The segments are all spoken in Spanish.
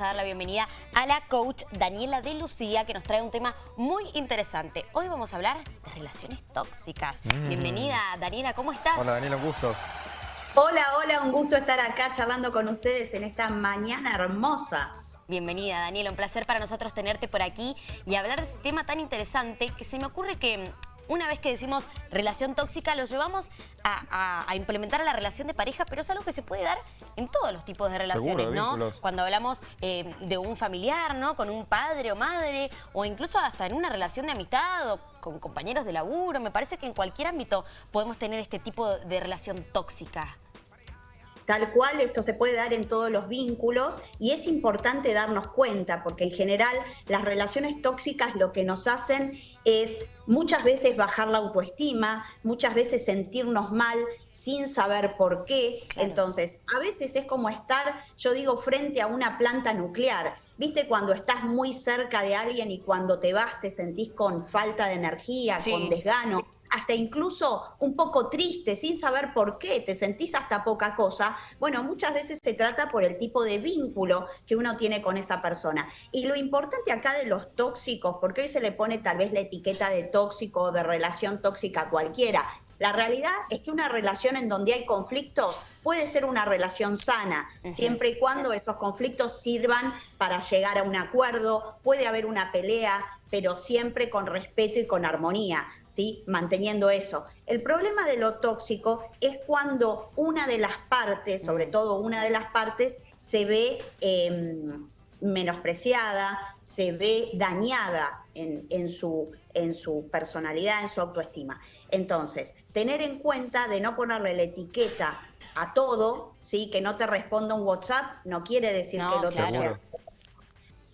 a dar la bienvenida a la coach Daniela de Lucía que nos trae un tema muy interesante. Hoy vamos a hablar de relaciones tóxicas. Mm. Bienvenida Daniela, ¿cómo estás? Hola Daniela, un gusto. Hola, hola, un gusto estar acá charlando con ustedes en esta mañana hermosa. Bienvenida Daniela, un placer para nosotros tenerte por aquí y hablar de este tema tan interesante que se me ocurre que una vez que decimos relación tóxica, lo llevamos a, implementar a la relación de pareja, pero es algo que se puede dar en todos los tipos de relaciones, ¿no? Cuando hablamos eh, de un familiar, ¿no? Con un padre o madre, o incluso hasta en una relación de amistad o con compañeros de laburo. Me parece que en cualquier ámbito podemos tener este tipo de relación tóxica. Tal cual esto se puede dar en todos los vínculos y es importante darnos cuenta porque en general las relaciones tóxicas lo que nos hacen es muchas veces bajar la autoestima, muchas veces sentirnos mal sin saber por qué. Entonces, a veces es como estar, yo digo, frente a una planta nuclear. ¿Viste cuando estás muy cerca de alguien y cuando te vas te sentís con falta de energía, con desgano? Hasta incluso un poco triste, sin saber por qué, te sentís hasta poca cosa, bueno, muchas veces se trata por el tipo de vínculo que uno tiene con esa persona. Y lo importante acá de los tóxicos, porque hoy se le pone tal vez la etiqueta de tóxico o de relación tóxica a cualquiera, la realidad es que una relación en donde hay conflictos puede ser una relación sana, siempre y cuando esos conflictos sirvan para llegar a un acuerdo, puede haber una pelea, pero siempre con respeto y con armonía, ¿sí? manteniendo eso. El problema de lo tóxico es cuando una de las partes, sobre todo una de las partes, se ve em, menospreciada, se ve dañada en, su, en su personalidad, en su autoestima. Entonces, tener en cuenta de no ponerle la etiqueta a todo, ¿sí? que no te responda un WhatsApp, no quiere decir que lo claro.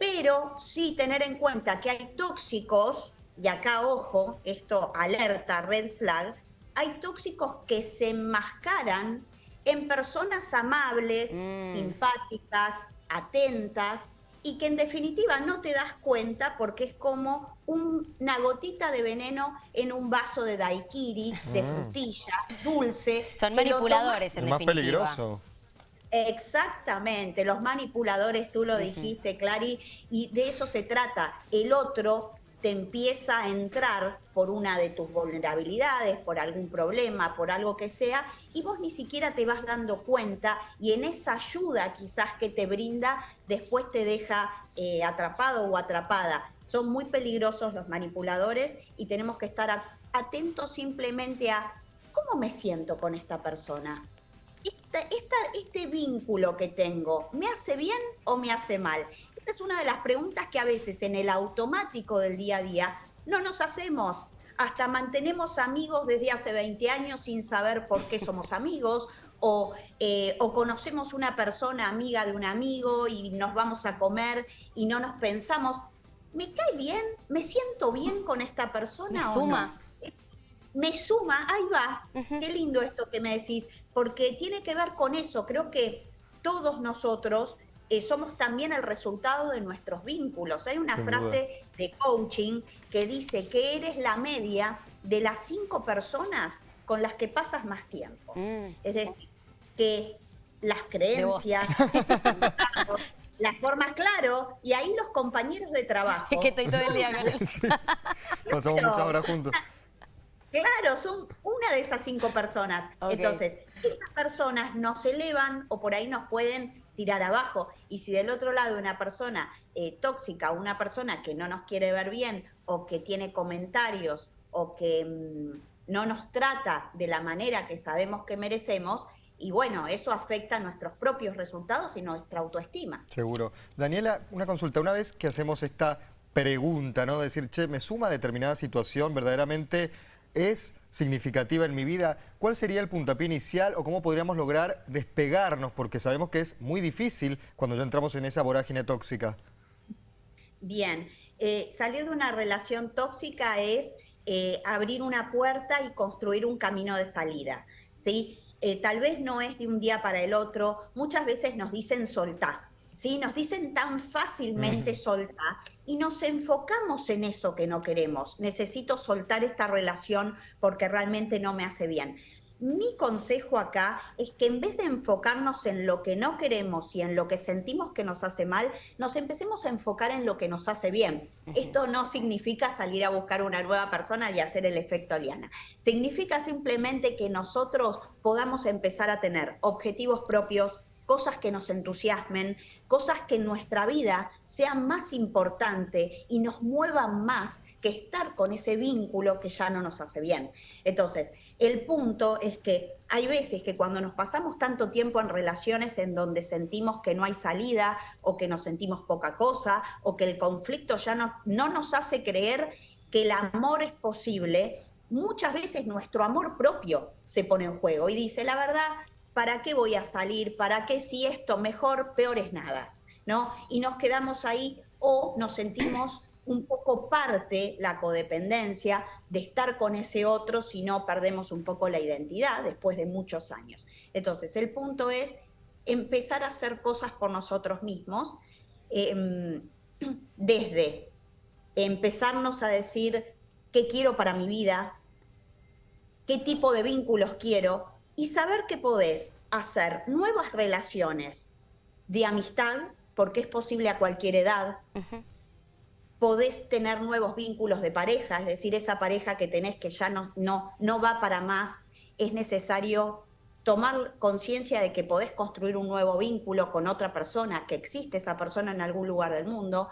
Pero sí tener en cuenta que hay tóxicos, y acá ojo, esto alerta, red flag, hay tóxicos que se enmascaran en personas amables, mm. simpáticas, atentas, y que en definitiva no te das cuenta porque es como una gotita de veneno en un vaso de daiquiri, de frutilla, dulce. Son manipuladores, en es más peligroso. Exactamente, los manipuladores, tú lo dijiste, Clary, y de eso se trata. El otro te empieza a entrar por una de tus vulnerabilidades, por algún problema, por algo que sea, y vos ni siquiera te vas dando cuenta y en esa ayuda quizás que te brinda, después te deja eh, atrapado o atrapada. Son muy peligrosos los manipuladores y tenemos que estar atentos simplemente a cómo me siento con esta persona este vínculo que tengo, ¿me hace bien o me hace mal? Esa es una de las preguntas que a veces en el automático del día a día no nos hacemos. Hasta mantenemos amigos desde hace 20 años sin saber por qué somos amigos, o, eh, o, conocemos una persona amiga de un amigo y nos vamos a comer y no nos pensamos, ¿me cae bien? ¿Me siento bien con esta persona? o No? Me suma, ahí va, qué lindo esto que me decís, porque tiene que ver con eso, creo que todos nosotros eh, somos también el resultado de nuestros vínculos. Hay una frase de coaching que dice que eres la media de las cinco personas con las que pasas más tiempo. Mm. Es decir, que las creencias, las formas, claro, y ahí los compañeros de trabajo. que estoy todo el día Pasamos muchas horas juntos. Claro, son una de esas cinco personas. Entonces, estas personas nos elevan o por ahí nos pueden tirar abajo. Y si del otro lado una persona eh, tóxica, una persona que no nos quiere ver bien o que tiene comentarios o que mm, no nos trata de la manera que sabemos que merecemos, y bueno, eso afecta a nuestros propios resultados y nuestra autoestima. Seguro. Daniela, una consulta. Una vez que hacemos esta pregunta, ¿no? Decir, che, me suma determinada situación, verdaderamente es significativa en mi vida, ¿cuál sería el puntapié inicial o cómo podríamos lograr despegarnos? Porque sabemos que es muy difícil cuando ya entramos en esa vorágine tóxica. Bien, eh, salir de una relación tóxica es eh, abrir una puerta y construir un camino de salida, ¿sí? Eh, tal vez no es de un día para el otro, muchas veces nos dicen soltar, ¿sí? Nos dicen tan fácilmente soltar y nos enfocamos en eso que no queremos. Necesito soltar esta relación porque realmente no me hace bien. mi consejo acá es que en vez de enfocarnos en lo que no queremos y en lo que sentimos que nos hace mal, nos empecemos a enfocar en lo que nos hace bien. Esto no significa salir a buscar una nueva persona y hacer el efecto aliana. Significa simplemente que nosotros podamos empezar a tener objetivos propios, cosas que nos entusiasmen, cosas que en nuestra vida sean más importantes y nos muevan más que estar con ese vínculo que ya no nos hace bien. Entonces, el punto es que hay veces que cuando nos pasamos tanto tiempo en relaciones en donde sentimos que no hay salida o que nos sentimos poca cosa o que el conflicto ya no, no nos hace creer que el amor es posible, muchas veces nuestro amor propio se pone en juego y dice, la verdad, ¿para qué voy a salir? ¿Para qué si esto mejor, peor es nada? ¿No? Y nos quedamos ahí o nos sentimos un poco parte, la codependencia, de estar con ese otro si no perdemos un poco la identidad después de muchos años. Entonces, el punto es empezar a hacer cosas por nosotros mismos, em, desde empezarnos a decir qué quiero para mi vida, qué tipo de vínculos quiero, y saber que podés hacer nuevas relaciones de amistad, porque es posible a cualquier edad. Podés tener nuevos vínculos de pareja, es decir, esa pareja que tenés que ya no, no, no va para más, es necesario tomar conciencia de que podés construir un nuevo vínculo con otra persona, que existe esa persona en algún lugar del mundo,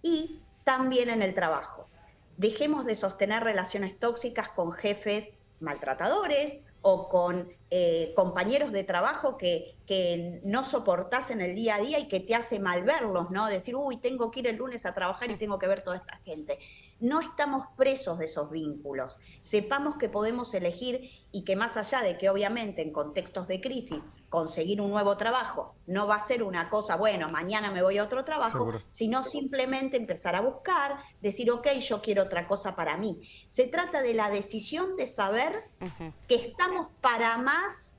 y también en el trabajo. Dejemos de sostener relaciones tóxicas con jefes maltratadores o con eh, compañeros de trabajo que, que no soportás en el día a día y que te hace mal verlos, ¿no? Decir, uy, tengo que ir el lunes a trabajar y tengo que ver toda esta gente no estamos presos de esos vínculos. Sepamos que podemos elegir y que más allá de que obviamente en contextos de crisis conseguir un nuevo trabajo no va a ser una cosa, bueno, mañana me voy a otro trabajo, sino simplemente empezar a buscar, decir, ok, yo quiero otra cosa para mí. Se trata de la decisión de saber que estamos para más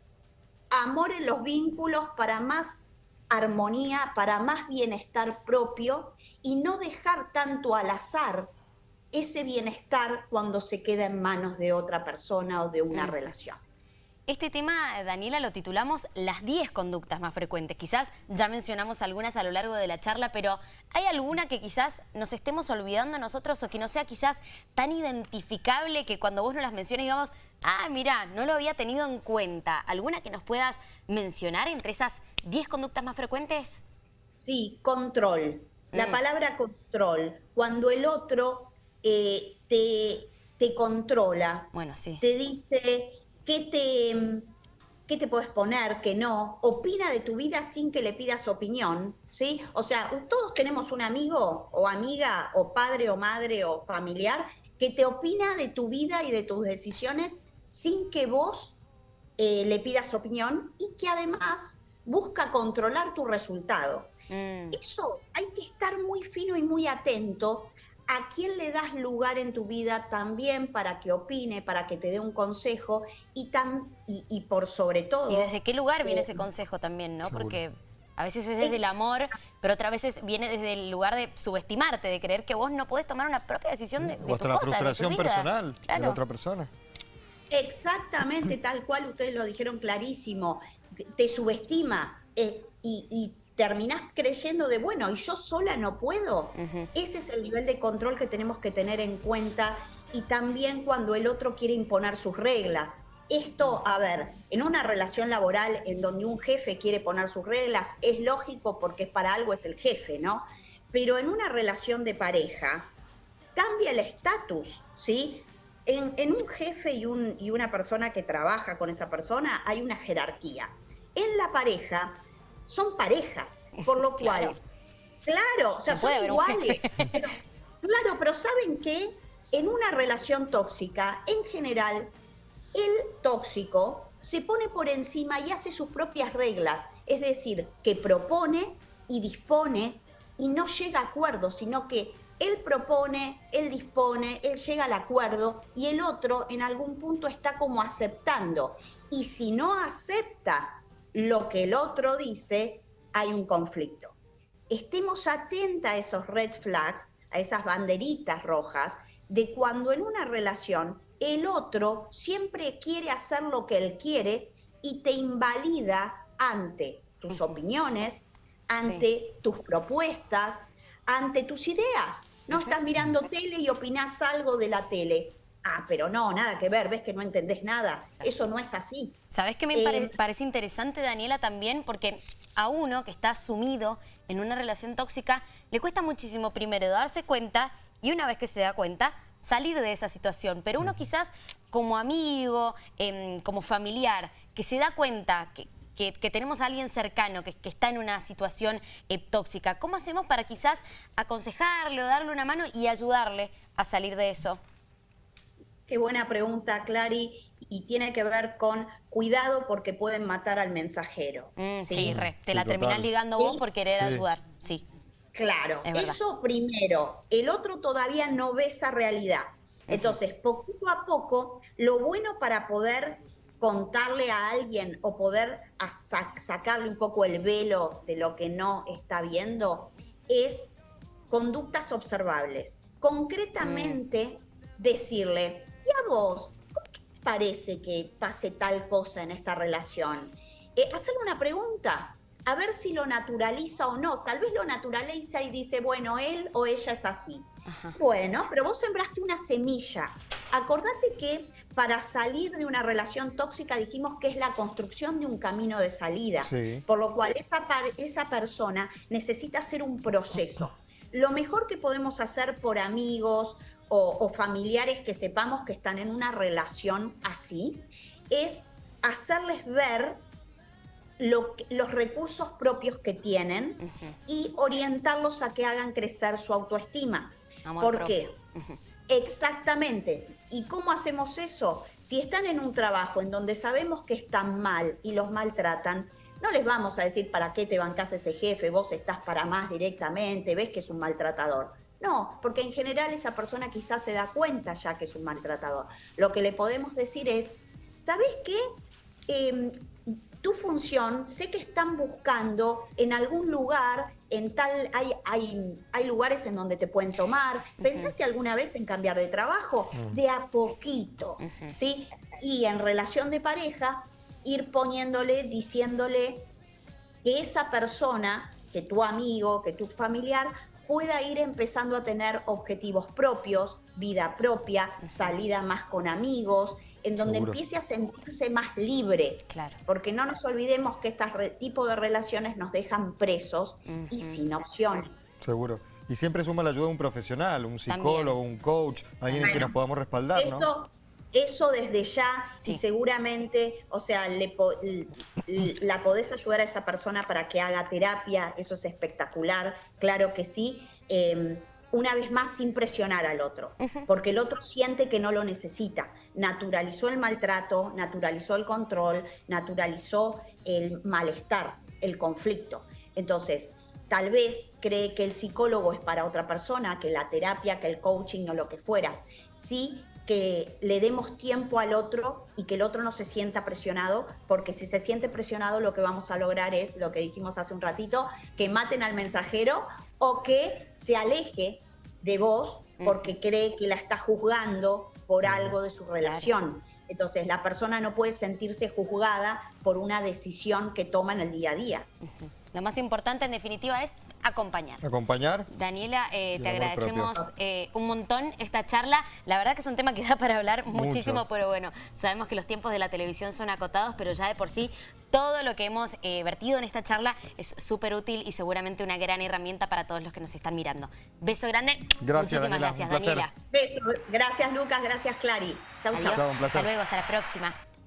amor en los vínculos, para más armonía, para más bienestar propio y no dejar tanto al azar ese bienestar cuando se queda en manos de otra persona o de una mm. relación. Este tema, Daniela, lo titulamos las 10 conductas más frecuentes. Quizás ya mencionamos algunas a lo largo de la charla, pero ¿hay alguna que quizás nos estemos olvidando nosotros o que no sea quizás tan identificable que cuando vos nos las menciones digamos, ah, mira, no lo había tenido en cuenta? ¿Alguna que nos puedas mencionar entre esas 10 conductas más frecuentes? Sí, control. La mm. palabra control. Cuando el otro eh, te, te, controla. Bueno, sí. Te dice qué te, qué te puedes poner, qué no. Opina de tu vida sin que le pidas opinión. ¿sí? O sea, todos tenemos un amigo o amiga o padre o madre o familiar que te opina de tu vida y de tus decisiones sin que vos eh, le pidas opinión y que además busca controlar tu resultado. Mm. Eso hay que estar muy fino y muy atento a quién le das lugar en tu vida también para que opine, para que te dé un consejo y, tan, y, por sobre todo... ¿Y desde qué lugar viene eh, ese consejo también, no? Porque a veces es desde el amor, pero otras veces viene desde el lugar de subestimarte, de creer que vos no podés tomar una propia decisión de, de o hasta la frustración personal de la otra persona. Exactamente, tal cual ustedes lo dijeron clarísimo. Te, subestima eh, y, y terminás creyendo de, bueno, y yo sola no puedo. Ese es el nivel de control que tenemos que tener en cuenta y también cuando el otro quiere imponer sus reglas. Esto, a ver, en una relación laboral en donde un jefe quiere poner sus reglas, es lógico porque para algo es el jefe, ¿no? Pero en una relación de pareja, cambia el estatus, ¿sí? En, en, un jefe y, un, y una persona que trabaja con esa persona hay una jerarquía. En la pareja son pareja, por lo cual, claro, o sea, son iguales. claro, pero ¿saben qué? En una relación tóxica, en general, el tóxico se pone por encima y hace sus propias reglas, es decir, que propone y dispone y no llega a acuerdo, sino que él propone, él dispone, él llega al acuerdo y el otro en algún punto está como aceptando. Y si no acepta lo que el otro dice, hay un conflicto. Estemos atentas a esos red flags, a esas banderitas rojas, de cuando en una relación el otro siempre quiere hacer lo que él quiere y te invalida ante tus opiniones, ante tus propuestas, ante tus ideas. No estás mirando tele y opinás algo de la tele. Ah, pero no, nada que ver, ves que no entendés nada. Eso no es así. ¿Sabes qué me eh, parece interesante, Daniela, también? Porque a uno que está sumido en una relación tóxica, le cuesta muchísimo primero darse cuenta y una vez que se da cuenta, salir de esa situación. Pero uno quizás como amigo, em, como familiar, que se da cuenta que, tenemos a alguien cercano que, está en una situación eh, tóxica, ¿cómo hacemos para quizás aconsejarle o darle una mano y ayudarle a salir de eso? Qué buena pregunta, Clary, y tiene que ver con cuidado porque pueden matar al mensajero. Mm, sí, re. te la terminás ligando vos por querer ayudar, sí. Claro, eso primero. El otro todavía no ve esa realidad. Entonces, poquito a poco, lo bueno para poder contarle a alguien o poder sacarle un poco el velo de lo que no está viendo es conductas observables. Concretamente, mm. decirle, ¿y a vos? ¿Qué parece que pase tal cosa en esta relación? Eh, hacerle una pregunta a ver si lo naturaliza o no. Tal vez lo naturaliza y dice, bueno, él o ella es así. Bueno, pero vos sembraste una semilla. Acordate que para salir de una relación tóxica dijimos que es la construcción de un camino de salida. Por lo cual esa, esa persona necesita hacer un proceso. Lo mejor que podemos hacer por amigos o, o familiares que sepamos que están en una relación así es hacerles ver los recursos propios que tienen y orientarlos a que hagan crecer su autoestima. ¿Por qué? Exactamente. ¿Y cómo hacemos eso? Si están en un trabajo en donde sabemos que están mal y los maltratan, no les vamos a decir para qué te bancas ese jefe, vos estás para más directamente, ves que es un maltratador. No, porque en general esa persona quizás se da cuenta ya que es un maltratador. Lo que le podemos decir es, ¿sabes qué? Em, tu función, sé que están buscando en algún lugar, en tal, hay, hay, hay lugares en donde te pueden tomar. ¿Pensaste alguna vez en cambiar de trabajo? Mm. De a poquito, ¿sí? Y en relación de pareja, ir poniéndole, diciéndole que esa persona, que tu amigo, que tu familiar, pueda ir empezando a tener objetivos propios, vida propia, salida más con amigos, en donde empiece a sentirse más libre. Claro. Porque no nos olvidemos que este tipo de relaciones nos dejan presos y sin opciones. Seguro. Y siempre suma la ayuda de un profesional, un psicólogo, un coach, alguien en que nos podamos respaldar, ¿no? Eso desde ya, y seguramente, o sea, le, la podés ayudar a esa persona para que haga terapia, eso es espectacular, claro que sí. Em, una vez más sin presionar al otro, porque el otro siente que no lo necesita. Naturalizó el maltrato, naturalizó el control, naturalizó el malestar, el conflicto. Entonces, tal vez cree que el psicólogo es para otra persona, que la terapia, que el coaching o lo que fuera. Sí que le demos tiempo al otro y que el otro no se sienta presionado, porque si se siente presionado lo que vamos a lograr es lo que dijimos hace un ratito, que maten al mensajero o que se aleje de vos porque cree que la está juzgando por algo de su relación. Entonces la persona no puede sentirse juzgada por una decisión que toma en el día a día. Lo más importante, en definitiva, es acompañar. Acompañar. Daniela, eh, te agradecemos eh, un montón esta charla. La verdad que es un tema que da para hablar muchísimo, pero bueno, sabemos que los tiempos de la televisión son acotados, pero ya de por sí todo lo que hemos eh, vertido en esta charla es súper útil y seguramente una gran herramienta para todos los que nos están mirando. Beso grande. Gracias, Muchísimas gracias, Daniela. Beso. Gracias, Lucas. Gracias, Clary. Chau, chau. Hasta luego. Hasta la próxima.